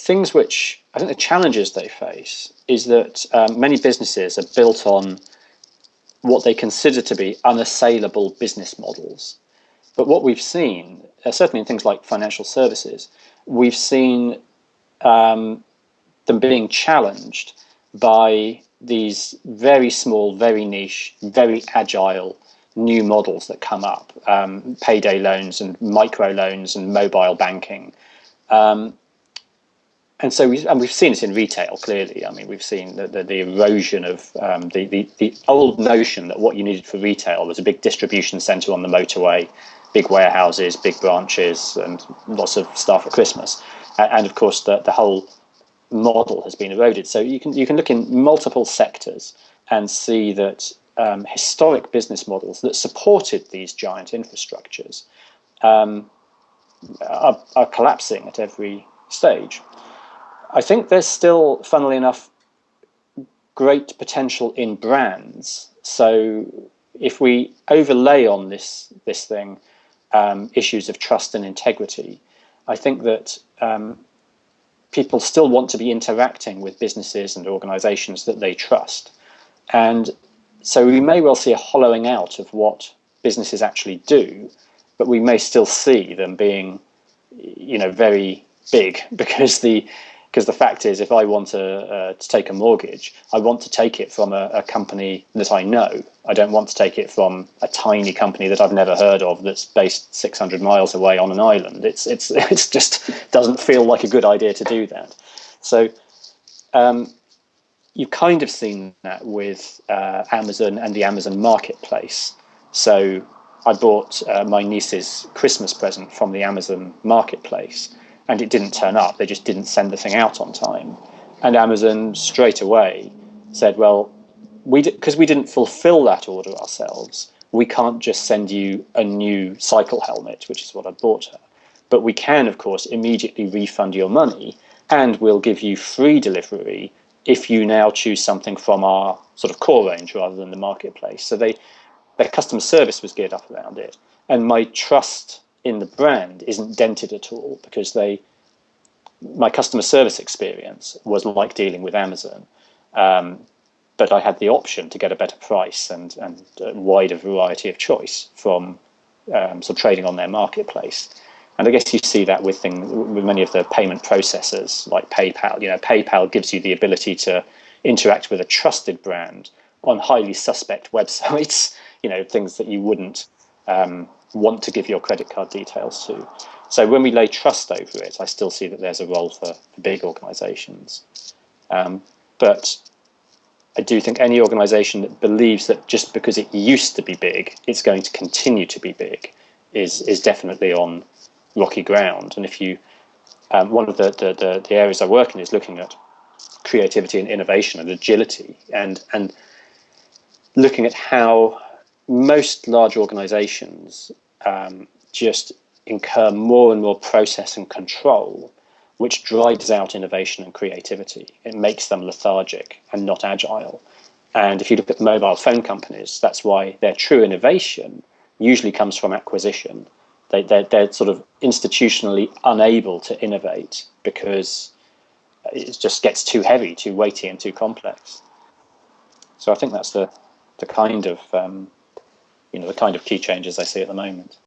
things which I think the challenges they face is that um, many businesses are built on what they consider to be unassailable business models. But what we've seen, uh, certainly in things like financial services, we've seen um, them being challenged by these very small, very niche, very agile new models that come up, um, payday loans and micro loans and mobile banking. Um, and so we, and we've seen this in retail clearly. I mean, we've seen the, the, the erosion of um, the, the, the old notion that what you needed for retail was a big distribution center on the motorway, big warehouses, big branches, and lots of stuff at Christmas. And, and of course, the, the whole model has been eroded. So you can you can look in multiple sectors and see that um, historic business models that supported these giant infrastructures um, are, are collapsing at every stage. I think there's still, funnily enough, great potential in brands. So if we overlay on this this thing um, issues of trust and integrity, I think that um, people still want to be interacting with businesses and organizations that they trust. And so we may well see a hollowing out of what businesses actually do, but we may still see them being, you know, very big because the because the fact is, if I want to, uh, to take a mortgage, I want to take it from a, a, company that I know. I don't want to take it from a tiny company that I've never heard of that's based 600 miles away on an island. It's it's it's just doesn't feel like a good idea to do that. So um, you've kind of seen that with uh, Amazon and the Amazon marketplace. So I bought uh, my niece's Christmas present from the Amazon marketplace and it didn't turn up. They just didn't send the thing out on time. And Amazon straight away said, well, we because we didn't fulfill that order ourselves, we can't just send you a new cycle helmet, which is what I bought her. But we can, of course, immediately refund your money and we'll give you free delivery if you now choose something from our sort of core range rather than the marketplace. So they their customer service was geared up around it. And my trust in the brand isn't dented at all because they my customer service experience was like dealing with Amazon. Um, but I had the option to get a better price and, and a wider variety of choice from um, sort of trading on their marketplace. And I guess you see that with things, with many of the payment processors like PayPal. You know, PayPal gives you the ability to interact with a trusted brand on highly suspect websites. You know, things that you wouldn't um, want to give your credit card details to. So when we lay trust over it, I still see that there's a role for, for big organizations. Um, but I do think any organization that believes that just because it used to be big, it's going to continue to be big is, is definitely on rocky ground. And if you, um, one of the, the, the, the areas I work in is looking at creativity and innovation and agility and, and looking at how most large organizations um, just incur more and more process and control, which drives out innovation and creativity. It makes them lethargic and not agile. And if you look at mobile phone companies, that's why their true innovation usually comes from acquisition. They, they're, they're sort of institutionally unable to innovate because it just gets too heavy, too weighty, and too complex. So I think that's the, the kind of um, you know, the kind of key changes I see at the moment.